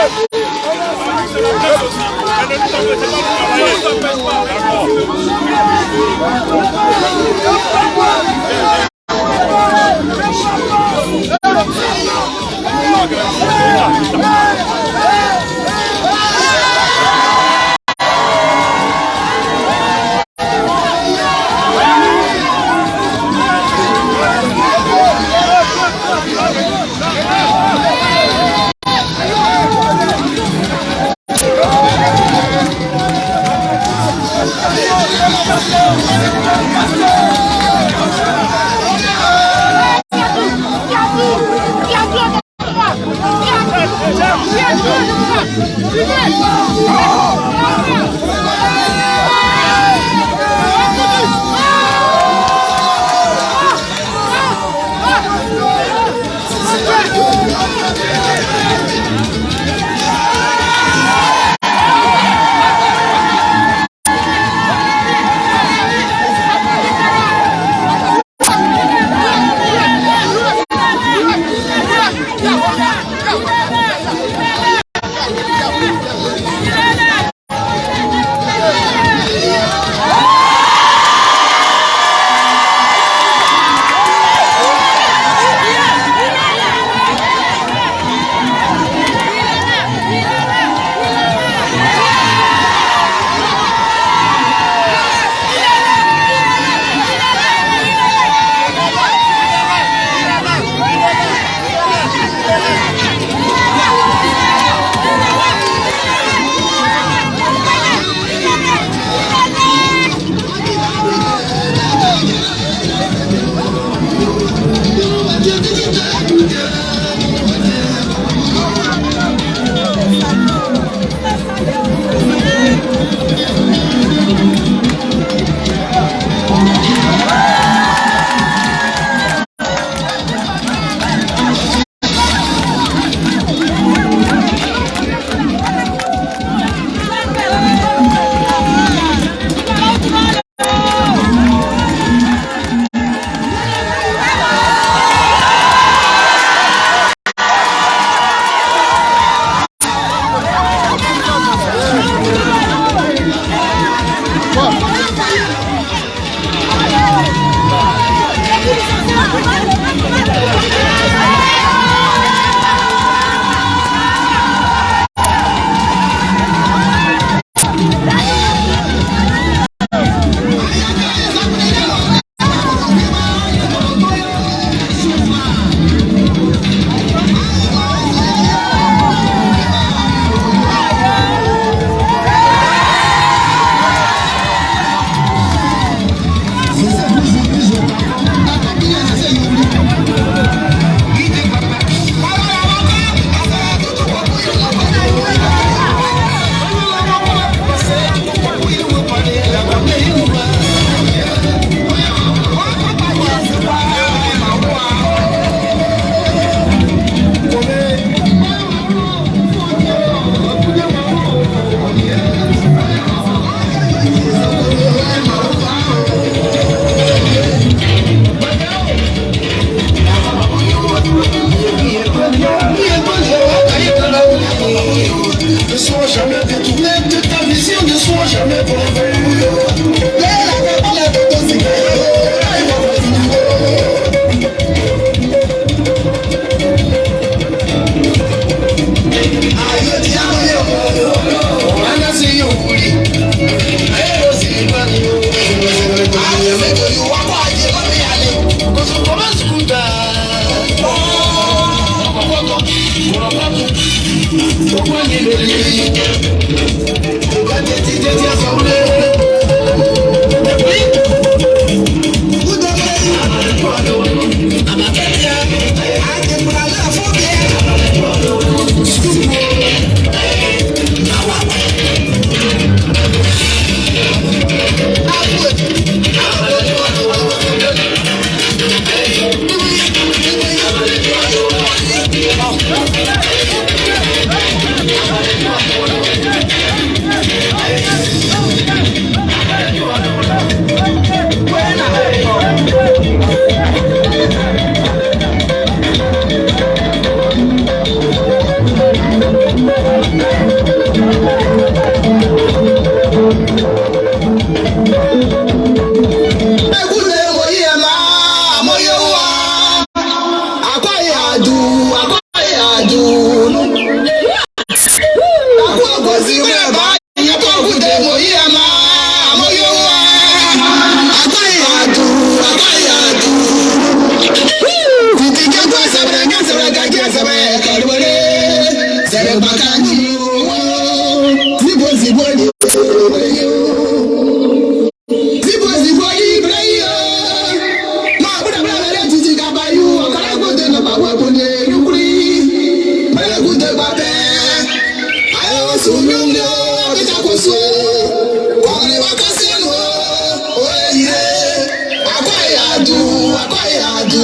Let's go. Hãy subscribe cho kênh Ghiền Mì Gõ Để không bỏ lỡ những video hấp dẫn you. Don't want to leave. Tunungo abitakoso wamewakasenu oye akwayadu akwayadu.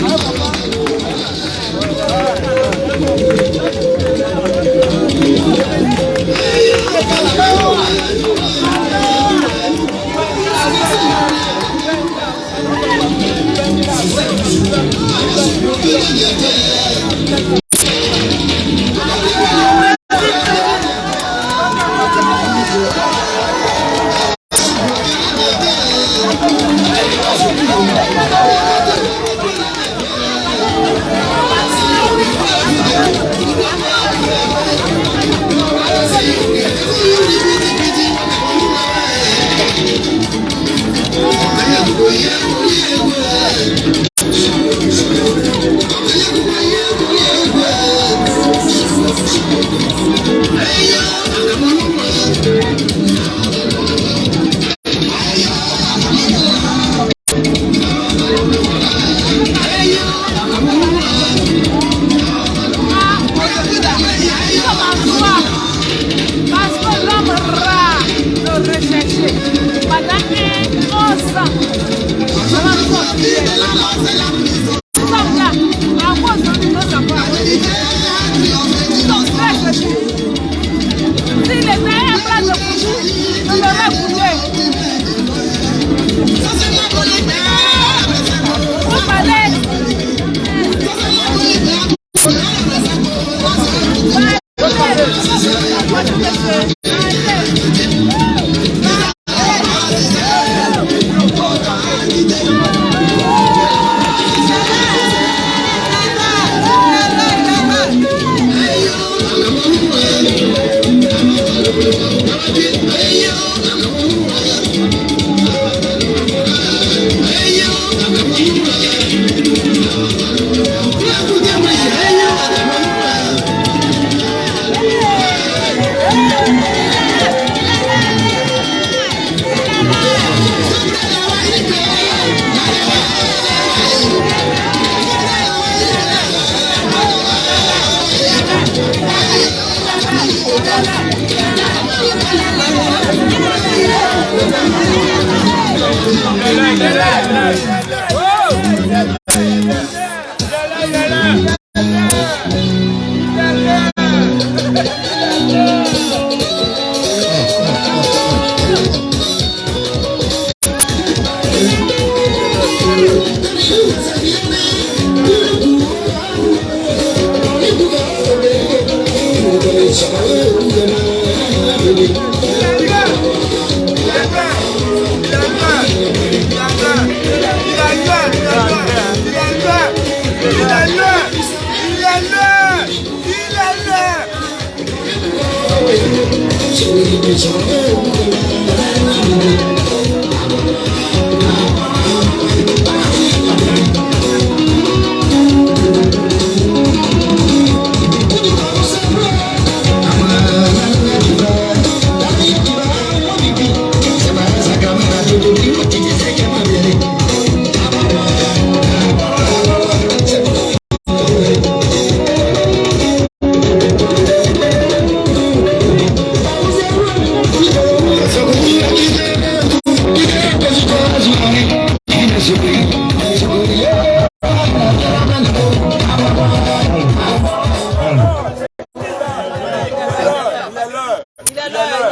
Papa! Yeah, yeah, yeah. I reaching.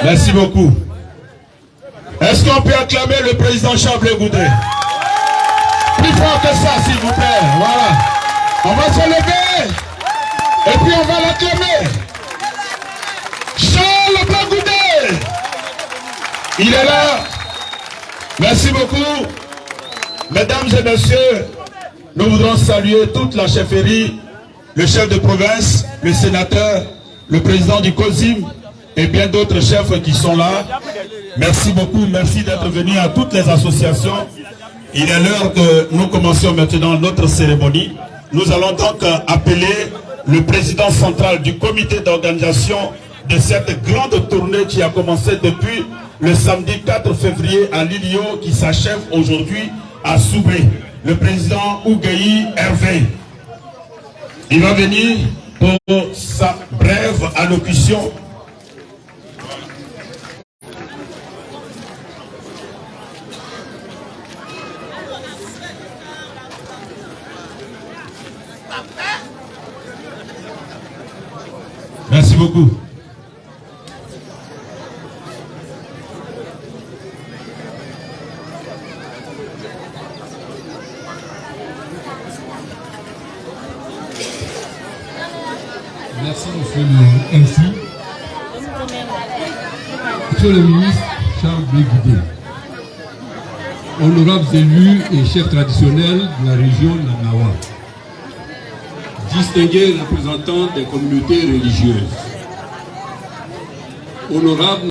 Merci beaucoup. Est-ce qu'on peut acclamer le président Chablé Goudé Plus fort que ça, s'il vous plaît. Voilà. On va se lever. Et puis on va l'acclamer. Charles Goudé. Il est là. Merci beaucoup. Mesdames et messieurs, nous voudrons saluer toute la chefferie, le chef de province, le sénateur, le président du COSIM, et bien d'autres chefs qui sont là. Merci beaucoup, merci d'être venus à toutes les associations. Il est l'heure que nous commencions maintenant notre cérémonie. Nous allons donc appeler le président central du comité d'organisation de cette grande tournée qui a commencé depuis le samedi 4 février à Lilio, qui s'achève aujourd'hui à Soubé. Le président Ougaï Hervé. Il va venir pour sa brève allocution Merci beaucoup. Merci, monsieur le MC. Monsieur le ministre Charles Béguidé, honorables élus et chefs traditionnels de la région Nanawa, distingués représentants des communautés religieuses, honorado